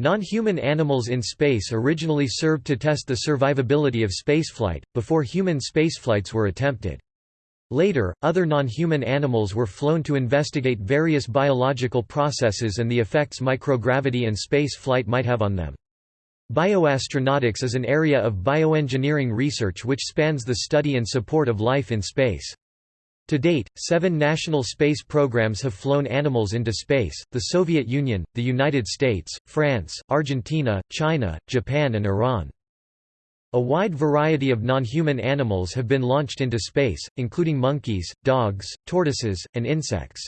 Non-human animals in space originally served to test the survivability of spaceflight, before human spaceflights were attempted. Later, other non-human animals were flown to investigate various biological processes and the effects microgravity and space flight might have on them. Bioastronautics is an area of bioengineering research which spans the study and support of life in space. To date, seven national space programs have flown animals into space, the Soviet Union, the United States, France, Argentina, China, Japan and Iran. A wide variety of non-human animals have been launched into space, including monkeys, dogs, tortoises, and insects.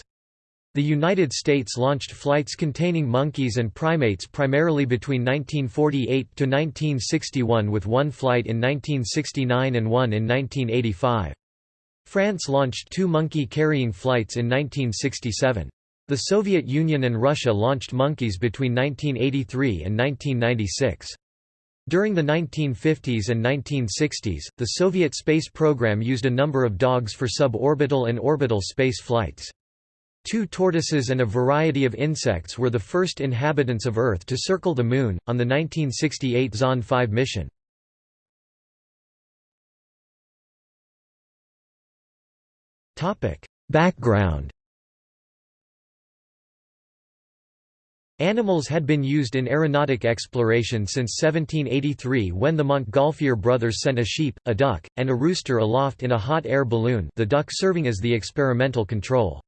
The United States launched flights containing monkeys and primates primarily between 1948 to 1961 with one flight in 1969 and one in 1985. France launched two monkey-carrying flights in 1967. The Soviet Union and Russia launched monkeys between 1983 and 1996. During the 1950s and 1960s, the Soviet space program used a number of dogs for suborbital and orbital space flights. Two tortoises and a variety of insects were the first inhabitants of Earth to circle the Moon, on the 1968 Zond 5 mission. Background Animals had been used in aeronautic exploration since 1783 when the Montgolfier brothers sent a sheep, a duck, and a rooster aloft in a hot air balloon the duck serving as the experimental control.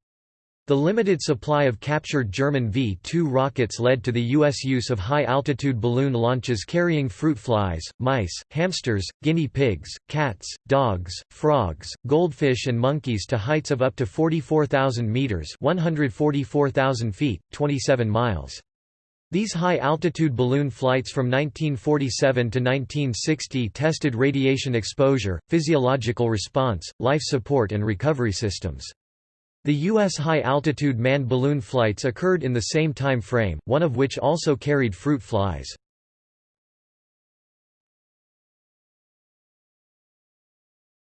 The limited supply of captured German V-2 rockets led to the U.S. use of high-altitude balloon launches carrying fruit flies, mice, hamsters, guinea pigs, cats, dogs, frogs, goldfish and monkeys to heights of up to 44,000 meters 144,000 feet, 27 miles. These high-altitude balloon flights from 1947 to 1960 tested radiation exposure, physiological response, life support and recovery systems. The U.S. high-altitude manned balloon flights occurred in the same time frame, one of which also carried fruit flies.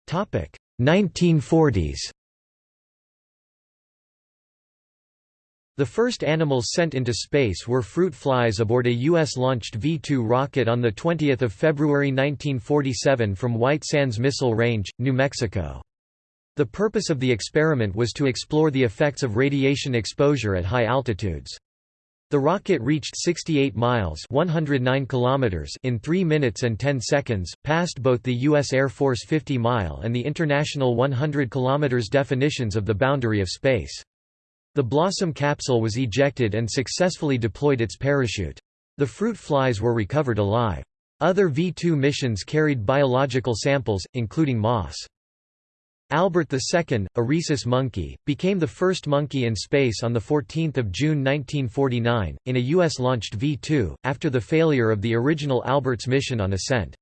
Topic 1940s. The first animals sent into space were fruit flies aboard a U.S.-launched V-2 rocket on 20 February 1947 from White Sands Missile Range, New Mexico. The purpose of the experiment was to explore the effects of radiation exposure at high altitudes. The rocket reached 68 miles 109 kilometers in 3 minutes and 10 seconds, passed both the U.S. Air Force 50-mile and the International 100 kilometers definitions of the boundary of space. The Blossom capsule was ejected and successfully deployed its parachute. The fruit flies were recovered alive. Other V-2 missions carried biological samples, including moss. Albert II, a rhesus monkey, became the first monkey in space on 14 June 1949, in a U.S.-launched V-2, after the failure of the original Albert's mission on ascent.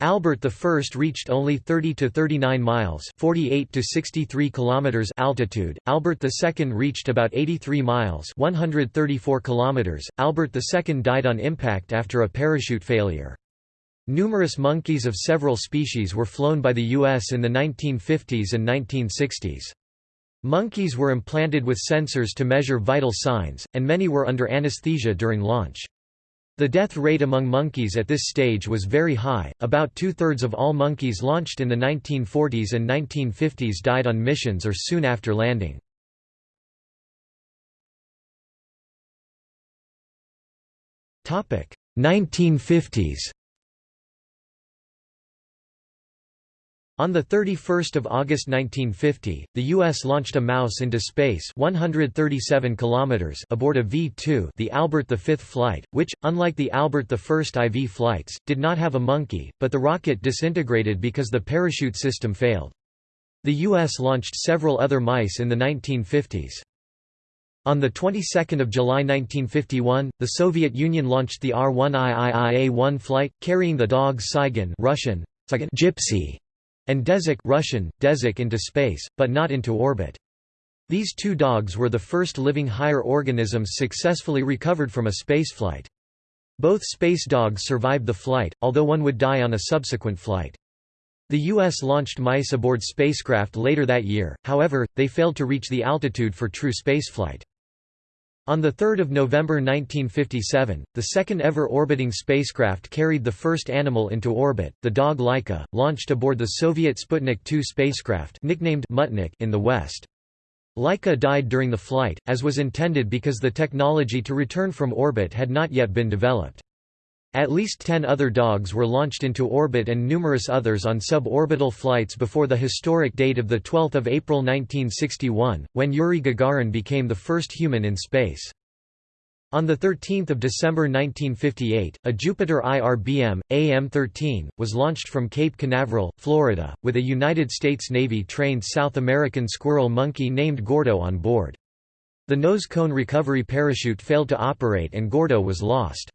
Albert I reached only 30 to 39 miles, 48 to 63 kilometers altitude. Albert II reached about 83 miles, 134 kilometers. Albert II died on impact after a parachute failure. Numerous monkeys of several species were flown by the U.S. in the 1950s and 1960s. Monkeys were implanted with sensors to measure vital signs, and many were under anesthesia during launch. The death rate among monkeys at this stage was very high, about two-thirds of all monkeys launched in the 1940s and 1950s died on missions or soon after landing. Topic 1950s On 31 August 1950, the U.S. launched a mouse into space 137 kilometers aboard a V-2 the Albert V flight, which, unlike the Albert I IV flights, did not have a monkey, but the rocket disintegrated because the parachute system failed. The U.S. launched several other mice in the 1950s. On the 22nd of July 1951, the Soviet Union launched the R-1IIIA-1 flight, carrying the dogs Tsygan Russian, Gypsy and Dezik Russian, Dezik into space, but not into orbit. These two dogs were the first living higher organisms successfully recovered from a spaceflight. Both space dogs survived the flight, although one would die on a subsequent flight. The U.S. launched mice aboard spacecraft later that year, however, they failed to reach the altitude for true spaceflight. On 3 November 1957, the second ever orbiting spacecraft carried the first animal into orbit, the dog Laika, launched aboard the Soviet Sputnik 2 spacecraft nicknamed Muttnik in the West. Laika died during the flight, as was intended because the technology to return from orbit had not yet been developed. At least ten other dogs were launched into orbit and numerous others on suborbital flights before the historic date of 12 April 1961, when Yuri Gagarin became the first human in space. On 13 December 1958, a Jupiter IRBM, AM-13, was launched from Cape Canaveral, Florida, with a United States Navy-trained South American squirrel monkey named Gordo on board. The nose cone recovery parachute failed to operate and Gordo was lost.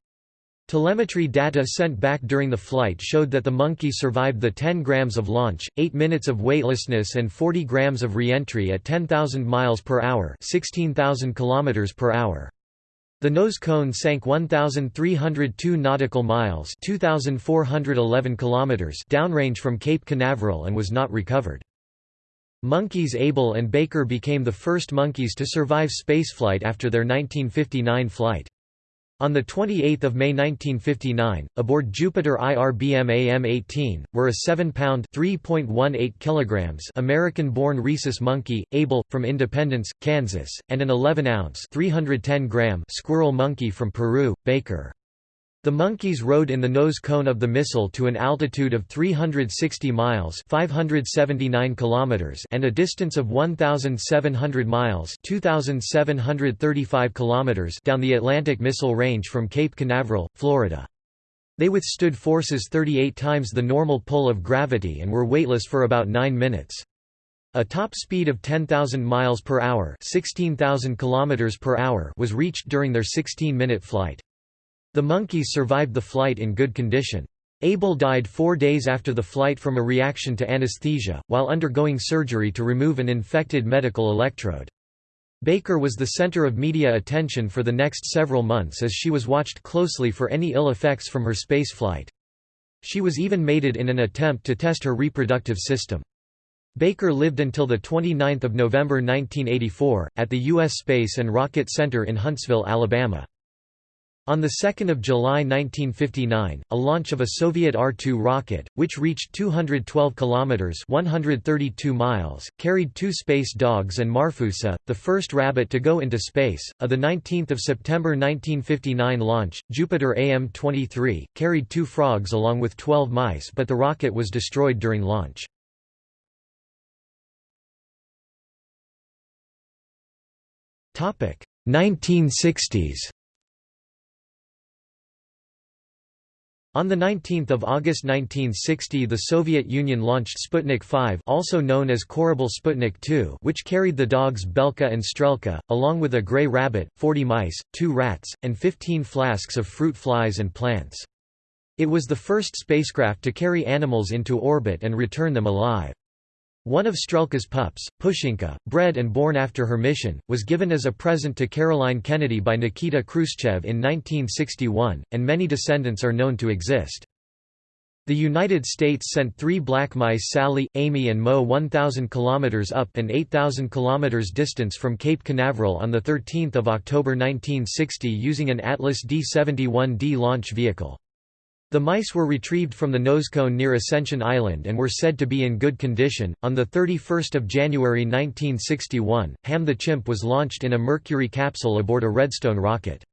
Telemetry data sent back during the flight showed that the monkey survived the 10 grams of launch, 8 minutes of weightlessness and 40 grams of reentry at 10,000 miles per hour, 16,000 kilometers per hour. The nose cone sank 1,302 nautical miles, 2,411 kilometers downrange from Cape Canaveral and was not recovered. Monkeys Able and Baker became the first monkeys to survive spaceflight after their 1959 flight. On 28 May 1959, aboard Jupiter IRBM AM-18, were a 7-pound kilograms American-born rhesus monkey, Able, from Independence, Kansas, and an 11-ounce squirrel monkey from Peru, Baker. The monkeys rode in the nose cone of the missile to an altitude of 360 miles 579 kilometers and a distance of 1,700 miles 2,735 kilometers down the Atlantic Missile Range from Cape Canaveral, Florida. They withstood forces 38 times the normal pull of gravity and were weightless for about 9 minutes. A top speed of 10,000 miles per hour, 16,000 kilometers per hour was reached during their 16-minute flight. The monkeys survived the flight in good condition. Able died four days after the flight from a reaction to anesthesia, while undergoing surgery to remove an infected medical electrode. Baker was the center of media attention for the next several months as she was watched closely for any ill effects from her space flight. She was even mated in an attempt to test her reproductive system. Baker lived until 29 November 1984, at the U.S. Space and Rocket Center in Huntsville, Alabama. On 2 July 1959, a launch of a Soviet R-2 rocket, which reached 212 kilometers (132 miles), carried two space dogs and Marfusa, the first rabbit to go into space. A the 19th of September 1959 launch, Jupiter AM-23, carried two frogs along with 12 mice, but the rocket was destroyed during launch. Topic: 1960s. On 19 August 1960 the Soviet Union launched Sputnik 5 also known as Korabl Sputnik 2 which carried the dogs Belka and Strelka, along with a grey rabbit, 40 mice, two rats, and 15 flasks of fruit flies and plants. It was the first spacecraft to carry animals into orbit and return them alive. One of Strelka's pups, Pushinka, bred and born after her mission, was given as a present to Caroline Kennedy by Nikita Khrushchev in 1961, and many descendants are known to exist. The United States sent three black mice Sally, Amy and Mo 1,000 km up and 8,000 km distance from Cape Canaveral on 13 October 1960 using an Atlas D-71D launch vehicle. The mice were retrieved from the nosecone near Ascension Island and were said to be in good condition. On the 31st of January 1961, Ham the chimp was launched in a Mercury capsule aboard a Redstone rocket.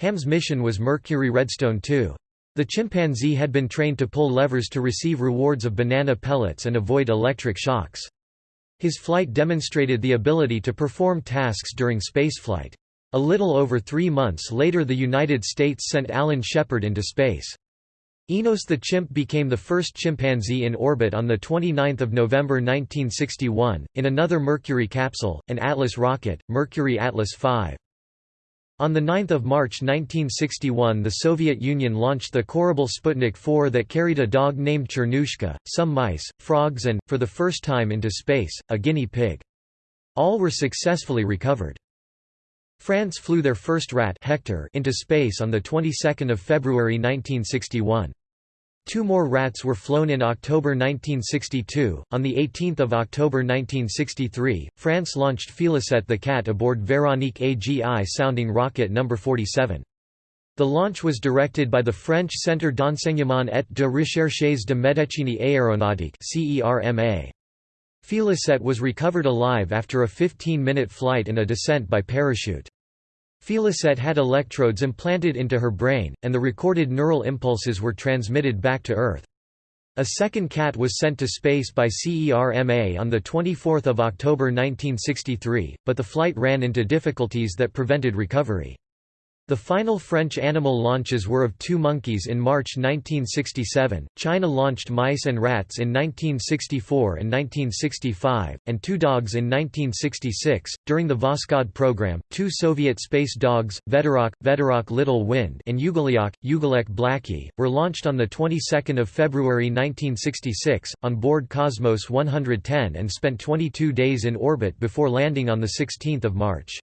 Ham's mission was Mercury Redstone 2. The chimpanzee had been trained to pull levers to receive rewards of banana pellets and avoid electric shocks. His flight demonstrated the ability to perform tasks during spaceflight. A little over three months later the United States sent Alan Shepard into space. Enos the chimp became the first chimpanzee in orbit on 29 November 1961, in another Mercury capsule, an Atlas rocket, Mercury Atlas V. On 9 March 1961 the Soviet Union launched the Korabl Sputnik 4 that carried a dog named Chernushka, some mice, frogs and, for the first time into space, a guinea pig. All were successfully recovered. France flew their first rat Hector into space on the 22nd of February 1961. Two more rats were flown in October 1962. On the 18th of October 1963, France launched Félicette the cat aboard Véronique AGI sounding rocket number 47. The launch was directed by the French Centre d'enseignement et de recherches de médecine aéronautique (CERMA). Félicette was recovered alive after a 15-minute flight and a descent by parachute. Félicette had electrodes implanted into her brain, and the recorded neural impulses were transmitted back to Earth. A second cat was sent to space by CERMA on 24 October 1963, but the flight ran into difficulties that prevented recovery. The final French animal launches were of two monkeys in March 1967, China launched mice and rats in 1964 and 1965, and two dogs in 1966. During the Voskhod program, two Soviet space dogs, Veterok, Veterok Little Wind, and Ugoliok, Ugolek Blackie, were launched on the 22nd of February 1966 on board Cosmos 110 and spent 22 days in orbit before landing on the 16th of March.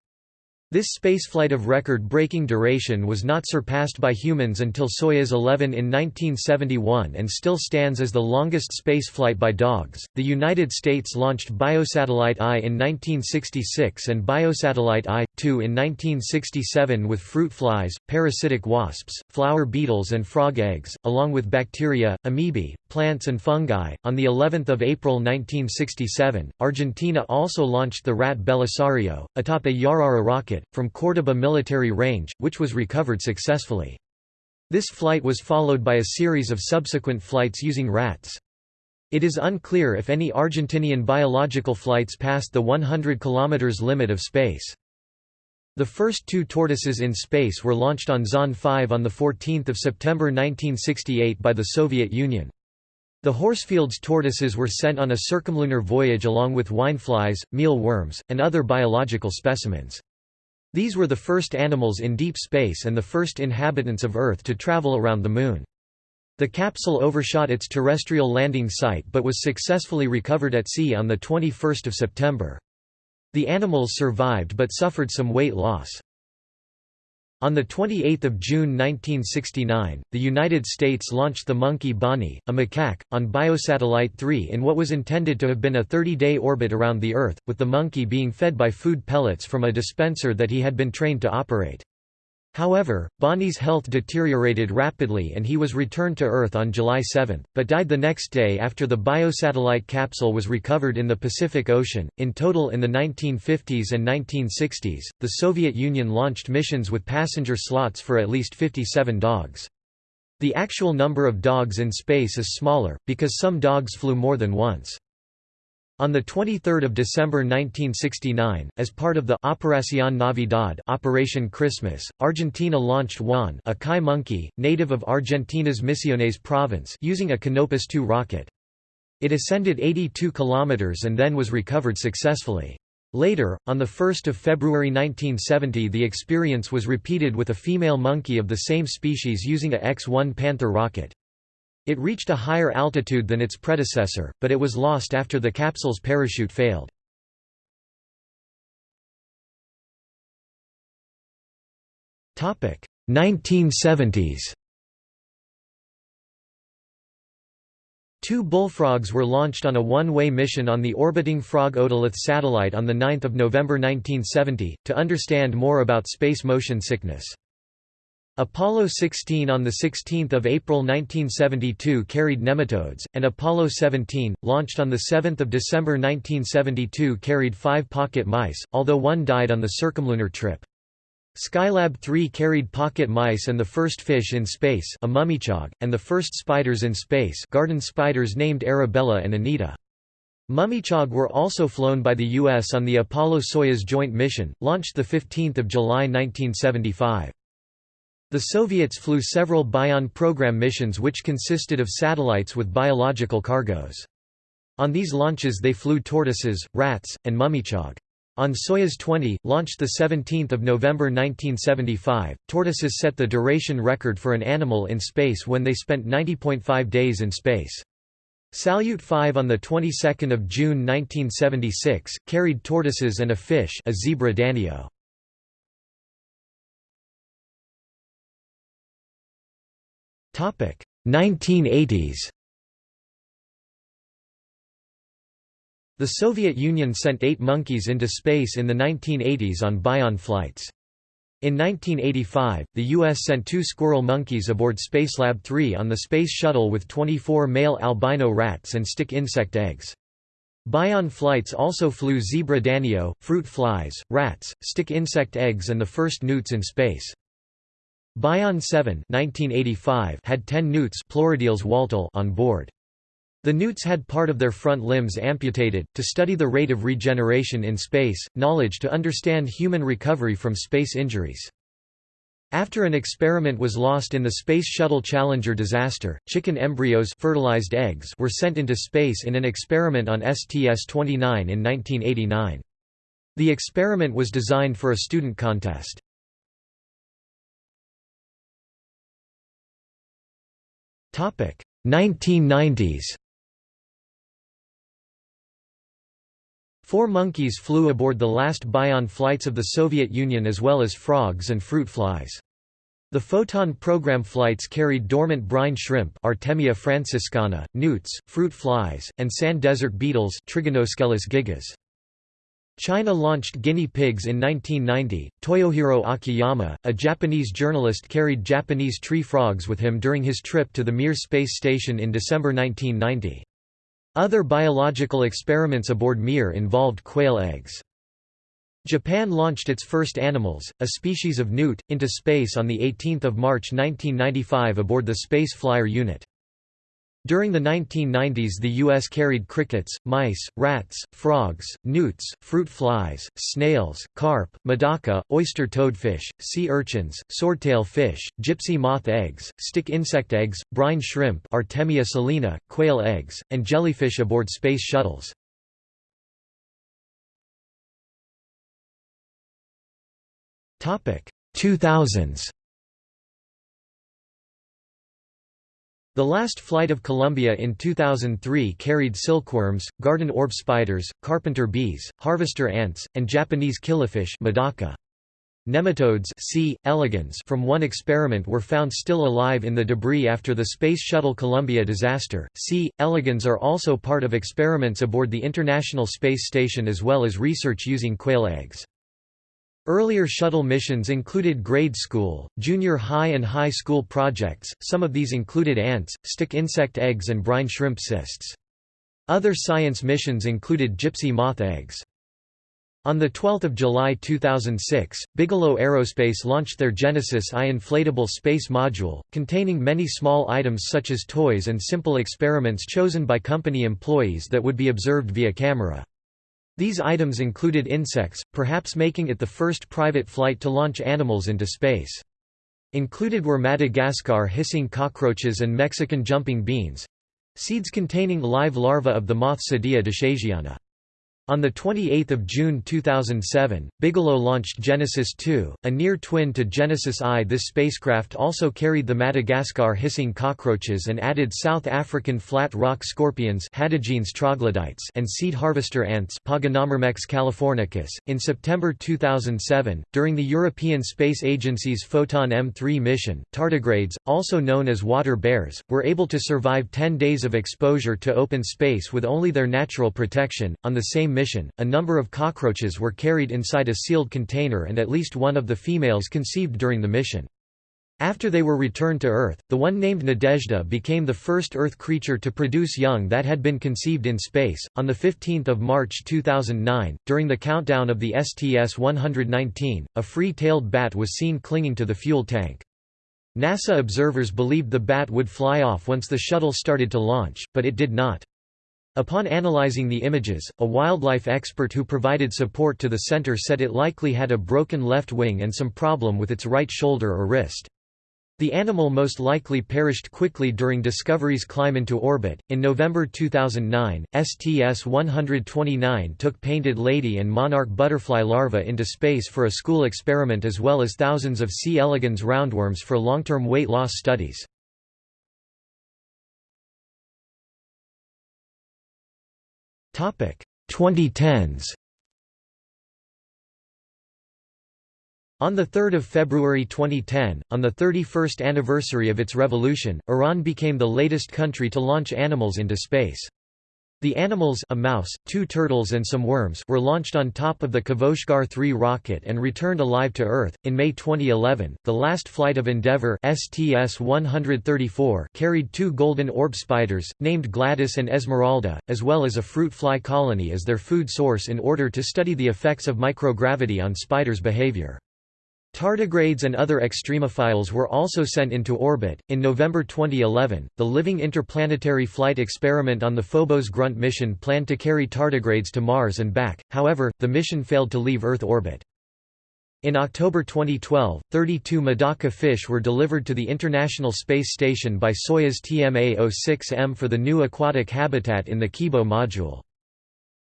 This spaceflight of record-breaking duration was not surpassed by humans until Soyuz 11 in 1971 and still stands as the longest spaceflight by dogs. The United States launched Biosatellite I in 1966 and Biosatellite I-2 in 1967 with fruit flies, parasitic wasps, flower beetles and frog eggs, along with bacteria, amoebae, plants and fungi. On the 11th of April 1967, Argentina also launched the rat Belisario, atop a Yarara rocket from Córdoba military range, which was recovered successfully. This flight was followed by a series of subsequent flights using rats. It is unclear if any Argentinian biological flights passed the 100 km limit of space. The first two tortoises in space were launched on Zond 5 on 14 September 1968 by the Soviet Union. The Horsfield's tortoises were sent on a circumlunar voyage along with wineflies, mealworms, and other biological specimens. These were the first animals in deep space and the first inhabitants of Earth to travel around the Moon. The capsule overshot its terrestrial landing site but was successfully recovered at sea on 21 September. The animals survived but suffered some weight loss. On 28 June 1969, the United States launched the monkey Bonnie, a macaque, on Biosatellite 3 in what was intended to have been a 30-day orbit around the Earth, with the monkey being fed by food pellets from a dispenser that he had been trained to operate. However, Bonnie's health deteriorated rapidly and he was returned to Earth on July 7, but died the next day after the biosatellite capsule was recovered in the Pacific Ocean. In total, in the 1950s and 1960s, the Soviet Union launched missions with passenger slots for at least 57 dogs. The actual number of dogs in space is smaller, because some dogs flew more than once. On 23 December 1969, as part of the Operación Navidad Operation Christmas, Argentina launched Juan a Kai monkey, native of Argentina's Misiones province using a Canopus 2 rocket. It ascended 82 kilometers and then was recovered successfully. Later, on 1 February 1970 the experience was repeated with a female monkey of the same species using a X-1 Panther rocket. It reached a higher altitude than its predecessor, but it was lost after the capsule's parachute failed. Topic 1970s. Two bullfrogs were launched on a one-way mission on the orbiting Frog Otolith satellite on 9 November 1970, to understand more about space motion sickness. Apollo 16 on 16 April 1972 carried nematodes, and Apollo 17, launched on 7 December 1972 carried five pocket mice, although one died on the circumlunar trip. Skylab 3 carried pocket mice and the first fish in space a mummichog, and the first spiders in space garden spiders named Arabella and Anita. Mummichog were also flown by the U.S. on the Apollo-Soyuz joint mission, launched 15 July 1975. The Soviets flew several Bion program missions which consisted of satellites with biological cargoes. On these launches they flew tortoises, rats, and mummichog. On Soyuz 20, launched 17 November 1975, tortoises set the duration record for an animal in space when they spent 90.5 days in space. Salyut 5 on the 22nd of June 1976 carried tortoises and a fish, a zebra danio. 1980s The Soviet Union sent eight monkeys into space in the 1980s on Bion flights. In 1985, the U.S. sent two squirrel monkeys aboard Spacelab 3 on the Space Shuttle with 24 male albino rats and stick insect eggs. Bion flights also flew zebra danio, fruit flies, rats, stick insect eggs and the first newts in space. Bion 7 1985 had 10 newts on board. The newts had part of their front limbs amputated, to study the rate of regeneration in space, knowledge to understand human recovery from space injuries. After an experiment was lost in the Space Shuttle Challenger disaster, chicken embryos fertilized eggs were sent into space in an experiment on STS-29 in 1989. The experiment was designed for a student contest. 1990s Four monkeys flew aboard the last Bion flights of the Soviet Union as well as frogs and fruit flies. The Foton program flights carried dormant brine shrimp Artemia franciscana, newts, fruit flies, and sand desert beetles Trigonoscelis gigas. China launched guinea pigs in 1990. Toyohiro Akiyama, a Japanese journalist carried Japanese tree frogs with him during his trip to the Mir space station in December 1990. Other biological experiments aboard Mir involved quail eggs. Japan launched its first animals, a species of newt, into space on 18 March 1995 aboard the Space Flyer unit. During the 1990s the U.S. carried crickets, mice, rats, frogs, newts, fruit flies, snails, carp, medaka, oyster toadfish, sea urchins, swordtail fish, gypsy moth eggs, stick insect eggs, brine shrimp Artemia salina, quail eggs, and jellyfish aboard space shuttles. Topic 2000s The last flight of Columbia in 2003 carried silkworms, garden orb spiders, carpenter bees, harvester ants, and Japanese killifish. Nematodes C. elegans from one experiment were found still alive in the debris after the Space Shuttle Columbia disaster. C. elegans are also part of experiments aboard the International Space Station as well as research using quail eggs. Earlier shuttle missions included grade school, junior high and high school projects, some of these included ants, stick insect eggs and brine shrimp cysts. Other science missions included gypsy moth eggs. On 12 July 2006, Bigelow Aerospace launched their Genesis I inflatable space module, containing many small items such as toys and simple experiments chosen by company employees that would be observed via camera. These items included insects, perhaps making it the first private flight to launch animals into space. Included were Madagascar hissing cockroaches and Mexican jumping beans—seeds containing live larvae of the moth Cydia deshaisiana. On 28 June 2007, Bigelow launched Genesis 2, a near twin to Genesis I. This spacecraft also carried the Madagascar hissing cockroaches and added South African flat rock scorpions troglodytes and seed harvester ants californicus. .In September 2007, during the European Space Agency's Foton M3 mission, tardigrades, also known as water bears, were able to survive 10 days of exposure to open space with only their natural protection. On the same mission, a number of cockroaches were carried inside a sealed container and at least one of the females conceived during the mission. After they were returned to Earth, the one named Nadezhda became the first Earth creature to produce young that had been conceived in space. On the 15th of March 2009, during the countdown of the STS-119, a free-tailed bat was seen clinging to the fuel tank. NASA observers believed the bat would fly off once the shuttle started to launch, but it did not. Upon analyzing the images, a wildlife expert who provided support to the center said it likely had a broken left wing and some problem with its right shoulder or wrist. The animal most likely perished quickly during Discovery's climb into orbit. In November 2009, STS 129 took painted lady and monarch butterfly larvae into space for a school experiment as well as thousands of C. elegans roundworms for long term weight loss studies. 2010s On 3 February 2010, on the 31st anniversary of its revolution, Iran became the latest country to launch animals into space. The animals a mouse, two turtles and some worms were launched on top of the Kavoshgar 3 rocket and returned alive to Earth. In May 2011, the last flight of Endeavour STS-134 carried two golden orb spiders, named Gladys and Esmeralda, as well as a fruit fly colony as their food source in order to study the effects of microgravity on spiders' behavior. Tardigrades and other extremophiles were also sent into orbit. In November 2011, the Living Interplanetary Flight Experiment on the Phobos Grunt mission planned to carry tardigrades to Mars and back, however, the mission failed to leave Earth orbit. In October 2012, 32 Medaka fish were delivered to the International Space Station by Soyuz TMA-06M for the new aquatic habitat in the Kibo module.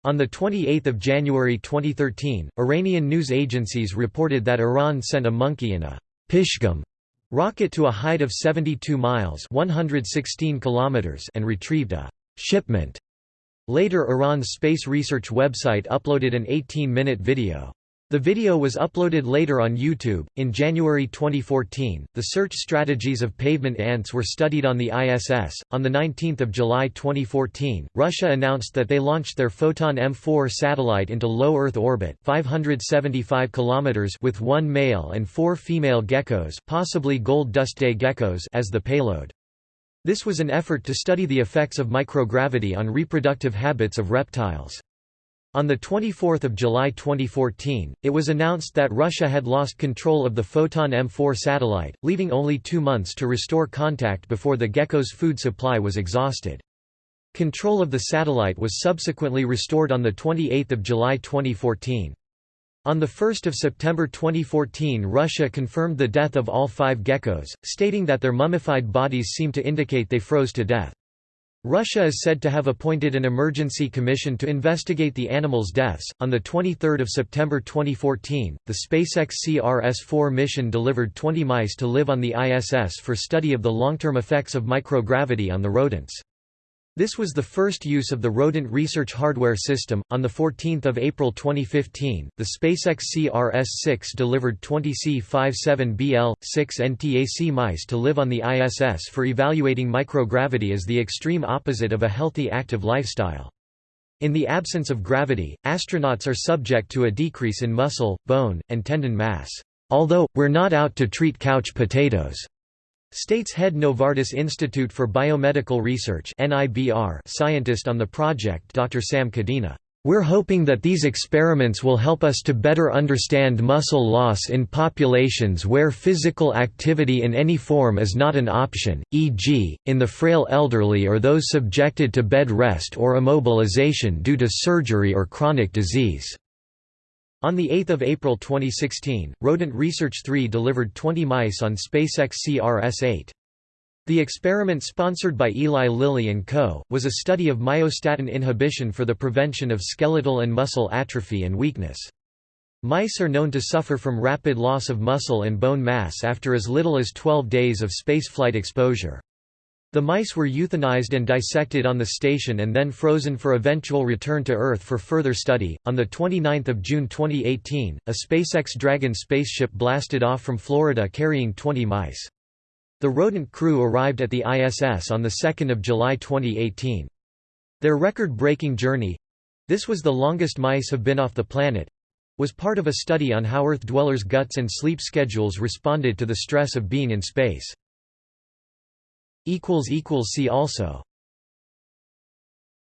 On 28 January 2013, Iranian news agencies reported that Iran sent a monkey in a Pishgam rocket to a height of 72 miles 116 kilometers and retrieved a shipment. Later Iran's space research website uploaded an 18-minute video. The video was uploaded later on YouTube. In January 2014, the search strategies of pavement ants were studied on the ISS. On the 19th of July 2014, Russia announced that they launched their Foton M4 satellite into low Earth orbit, 575 kilometers, with one male and four female geckos, possibly gold dust day geckos, as the payload. This was an effort to study the effects of microgravity on reproductive habits of reptiles. On 24 July 2014, it was announced that Russia had lost control of the Foton M4 satellite, leaving only two months to restore contact before the gecko's food supply was exhausted. Control of the satellite was subsequently restored on 28 July 2014. On 1 September 2014 Russia confirmed the death of all five geckos, stating that their mummified bodies seemed to indicate they froze to death. Russia is said to have appointed an emergency commission to investigate the animals' deaths. On the 23rd of September 2014, the SpaceX CRS-4 mission delivered 20 mice to live on the ISS for study of the long-term effects of microgravity on the rodents. This was the first use of the Rodent Research Hardware System. On 14 April 2015, the SpaceX CRS-6 delivered 20 C-57BL, 6 NTAC mice to live on the ISS for evaluating microgravity as the extreme opposite of a healthy active lifestyle. In the absence of gravity, astronauts are subject to a decrease in muscle, bone, and tendon mass. Although, we're not out to treat couch potatoes. States head Novartis Institute for Biomedical Research scientist on the project Dr. Sam Cadena. We're hoping that these experiments will help us to better understand muscle loss in populations where physical activity in any form is not an option, e.g., in the frail elderly or those subjected to bed rest or immobilization due to surgery or chronic disease. On 8 April 2016, Rodent Research 3 delivered 20 mice on SpaceX CRS-8. The experiment sponsored by Eli Lilly and Co. was a study of myostatin inhibition for the prevention of skeletal and muscle atrophy and weakness. Mice are known to suffer from rapid loss of muscle and bone mass after as little as 12 days of spaceflight exposure. The mice were euthanized and dissected on the station and then frozen for eventual return to Earth for further study. On the 29th of June 2018, a SpaceX Dragon spaceship blasted off from Florida carrying 20 mice. The rodent crew arrived at the ISS on the 2nd of July 2018. Their record-breaking journey—this was the longest mice have been off the planet—was part of a study on how Earth dwellers' guts and sleep schedules responded to the stress of being in space. See also